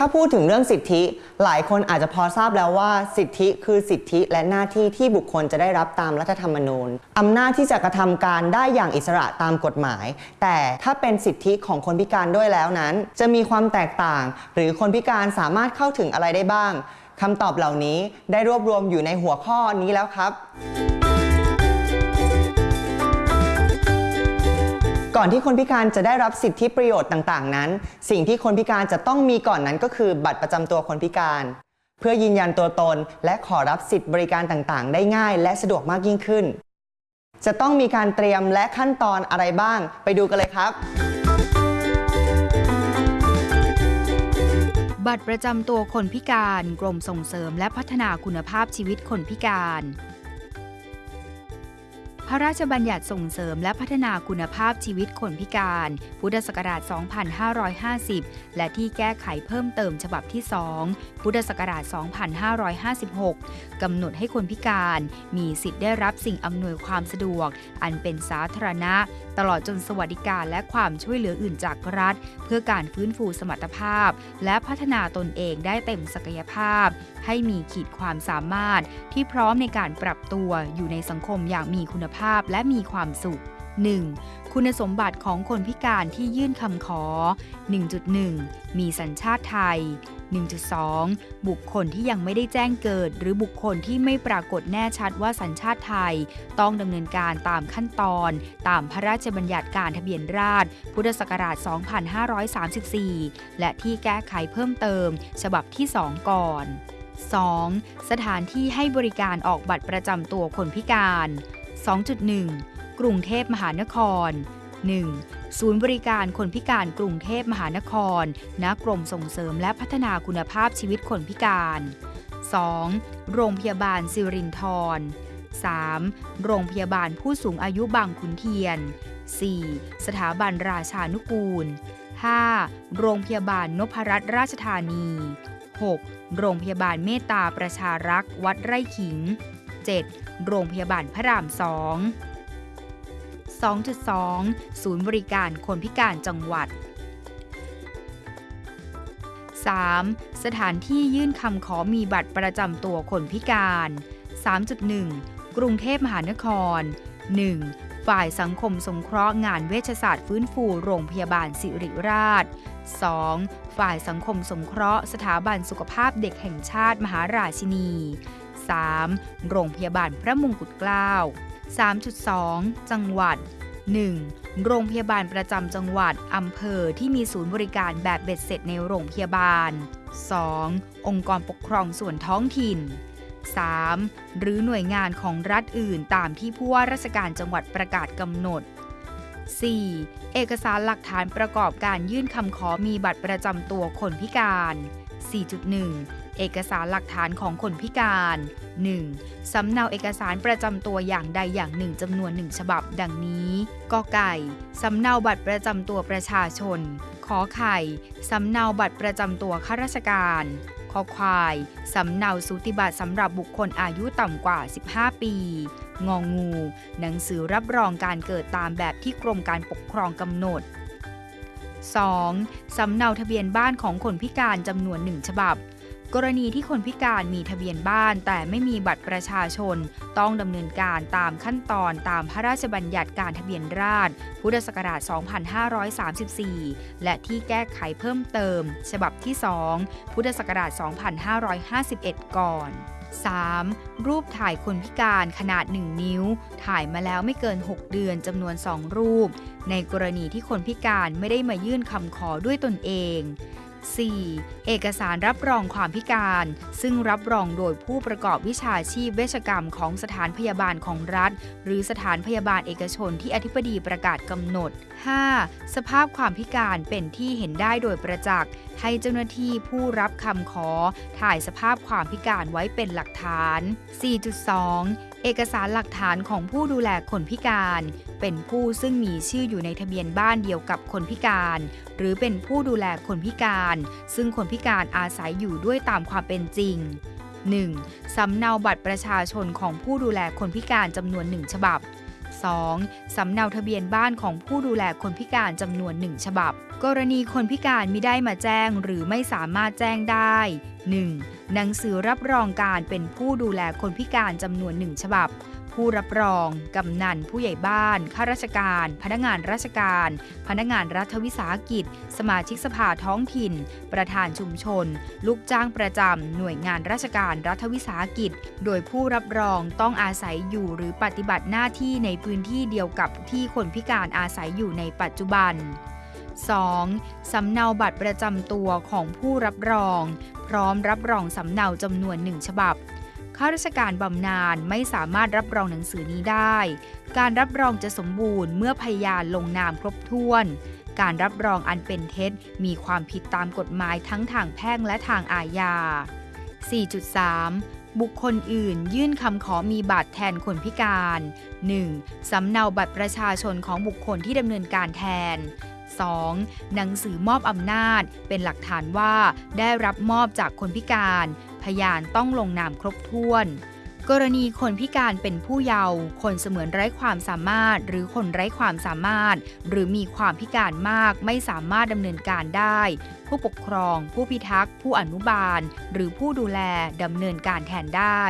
ถ้าพูดถึงเรื่องสิทธิ หลายคนอาจจะพอทราบแล้วว่า สิทธิคือสิทธิและหน้าที่ที่บุคคลจะได้รับตามรัฐธรรมนูญอำนาจที่จะกระทำการได้อย่างอิสระตามกฎหมาย แต่ถ้าเป็นสิทธิของคนพิการด้วยแล้วนั้น จะมีความแตกต่าง หรือคนพิการสามารถเข้าถึงอะไรได้บ้างคำตอบเหล่านี้ได้รวบรวมอยู่ในหัวข้อนี้แล้วครับ ก่อนที่คนพิการจะได้รับสิทธิประโยชน์ต่างๆ นั้น สิ่งที่คนพิการจะต้องมีก่อนนั้นก็คือบัตรประจำตัวคนพิการ เพื่อยืนยันตัวตน และขอรับสิทธิบริการต่างๆ ได้ง่าย และสะดวกมากยิ่งขึ้น จะต้องมีการเตรียมและขั้นตอนอะไรบ้าง ไปดูกันเลยครับ บัตรประจำตัวคนพิการ กรมส่งเสริมและพัฒนาคุณภาพชีวิตคนพิการ พระราชบัญญัติส่งเสริมและพัฒนาคุณภาพชีวิตคนพิการ พุทธศักราช 2550 และที่แก้ไขเพิ่มเติมฉบับที่ 2 พุทธศักราช 2556 กำหนดให้คนพิการมีสิทธิ์ได้รับสิ่งอำนวยความสะดวก อันเป็นสาธารณะ ตลอดจนสวัสดิการและความช่วยเหลืออื่นจากรัฐ เพื่อการฟื้นฟูสมรรถภาพ และพัฒนาตนเองได้เต็มศักยภาพ ให้มีขีดความสามารถที่พร้อมในการปรับตัวอยู่ในสังคมอย่างมีคุณภาพและมีความสุข 1. คุณสมบัติของคนพิการที่ยื่นคำขอ 1.1 มีสัญชาติไทย 1.2 บุคคลที่ยังไม่ได้แจ้งเกิด หรือบุคคลที่ไม่ปรากฏแน่ชัดว่าสัญชาติไทย ต้องดำเนินการตามขั้นตอน ตามพระราชบัญญัติการทะเบียนราษฎรพุทธศักราช 2534 และที่แก้ไขเพิ่มเติม ฉบับที่ 2 ก่อน 2. สถานที่ให้บริการออกบัตรประจำตัวคนพิการ 2.1 กรุงเทพมหานคร 1. ศูนย์บริการคนพิการกรุงเทพมหานคร ณ กรมส่งเสริมและพัฒนาคุณภาพชีวิตคนพิการ 2. โรงพยาบาลสิรินทร 3. โรงพยาบาลผู้สูงอายุบางขุนเทียน 4. สถาบันราชานุกูล 5. โรงพยาบาลนพรัตนราชธานี 6. โรงพยาบาลเมตตาประชารักษ์วัดไร่ขิง 7. โรงพยาบาลพระราม 2 2.2 ศูนย์บริการคนพิการจังหวัด 3. สถานที่ยื่นคำขอมีบัตรประจำตัวคนพิการ 3.1 กรุงเทพมหานคร 1. ฝ่ายสังคมสงเคราะห์งานเวชศาสตร์ฟื้นฟูโรงพยาบาลสิริราช 2. ฝ่ายสังคมสงเคราะห์ สถาบันสุขภาพเด็กแห่งชาติมหาราชินี 3. โรงพยาบาลพระมงกุฎเกล้า 3.2 จังหวัด 1. โรงพยาบาลประจำจังหวัด อำเภอที่มีศูนย์บริการแบบเบ็ดเสร็จในโรงพยาบาล 2. องค์กรปกครองส่วนท้องถิ่น 3. หรือหน่วยงานของรัฐอื่นตามที่ผู้ว่าราชการจังหวัดประกาศกำหนด 4. เอกสารหลักฐานประกอบการยื่นคำขอมีบัตรประจำตัวคนพิการ 4.1 เอกสารหลักฐานของคนพิการ 1. สำเนาเอกสารประจำตัวอย่างใดอย่างหนึ่งจำนวนหนึ่งฉบับดังนี้กไก่ สำเนาบัตรประจำตัวประชาชน ขอไข่ สำเนาบัตรประจำตัวข้าราชการคอควาย สำเนาสูติบัตรสำหรับบุคคลอายุต่ำกว่า 15 ปี งองูหนังสือรับรองการเกิดตามแบบที่กรมการปกครองกำหนด 2. สำเนาทะเบียนบ้านของคนพิการจำนวนหนึ่งฉบับ กรณีที่คนพิการมีทะเบียนบ้านแต่ไม่มีบัตรประชาชน ต้องดำเนินการตามขั้นตอนตามพระราชบัญญัติการทะเบียนราษฎรพุทธศักราช 2534 และที่แก้ไขเพิ่มเติม ฉบับที่ 2 พุทธศักราช 2551 ก่อน 3. รูปถ่ายคนพิการขนาด 1 นิ้ว ถ่ายมาแล้วไม่เกิน 6 เดือนจำนวน 2 รูป ในกรณีที่คนพิการไม่ได้มายื่นคำขอด้วยตนเอง 4. เอกสารรับรองความพิการ ซึ่งรับรองโดยผู้ประกอบวิชาชีพเวชกรรมของสถานพยาบาลของรัฐ หรือสถานพยาบาลเอกชนที่อธิบดีประกาศกำหนด 5. สภาพความพิการเป็นที่เห็นได้โดยประจักษ์ ให้เจ้าหน้าที่ผู้รับคำขอ ถ่ายสภาพความพิการไว้เป็นหลักฐาน 4.2 เอกสารหลักฐานของผู้ดูแลคนพิการ เป็นผู้ซึ่งมีชื่ออยู่ในทะเบียนบ้านเดียวกับคนพิการ หรือเป็นผู้ดูแลคนพิการ ซึ่งคนพิการอาศัยอยู่ด้วยตามความเป็นจริง 1. สำเนาบัตรประชาชนของผู้ดูแลคนพิการจำนวนหนึ่งฉบับ 2. สำเนาทะเบียนบ้านของผู้ดูแลคนพิการจำนวนหนึ่งฉบับ กรณีคนพิการมิได้มาแจ้งหรือไม่สามารถแจ้งได้ 1. หนังสือรับรองการเป็นผู้ดูแลคนพิการจำนวนหนึ่งฉบับ ผู้รับรอง กำนัน ผู้ใหญ่บ้าน ข้าราชการ พนักงานราชการ พนักงานรัฐวิสาหกิจ สมาชิกสภาท้องถิ่น ประธานชุมชน ลูกจ้างประจำ หน่วยงานราชการรัฐวิสาหกิจ โดยผู้รับรองต้องอาศัยอยู่หรือปฏิบัติหน้าที่ในพื้นที่เดียวกับที่คนพิการอาศัยอยู่ในปัจจุบัน 2. สำเนาบัตรประจำตัวของผู้รับรอง พร้อมรับรองสำเนาจำนวนหนึ่งฉบับ ข้าราชการบำนาญไม่สามารถรับรองหนังสือนี้ได้ การรับรองจะสมบูรณ์เมื่อพยานลงนามครบถ้วน การรับรองอันเป็นเท็จมีความผิดตามกฎหมายทั้งทางแพ่งและทางอาญา 4.3บุคคลอื่นยื่นคำขอมีบัตรแทนคนพิการ 1. สำเนาบัตรประชาชนของบุคคลที่ดำเนินการแทน 2. หนังสือมอบอำนาจ เป็นหลักฐานว่าได้รับมอบจากคนพิการ พยานต้องลงนามครบถ้วน กรณีคนพิการเป็นผู้เยาว์คนเสมือนไร้ความสามารถ หรือคนไร้ความสามารถ หรือมีความพิการมากไม่สามารถดำเนินการได้ ผู้ปกครอง ผู้พิทักษ์ ผู้อนุบาล หรือผู้ดูแลดำเนินการแทนได้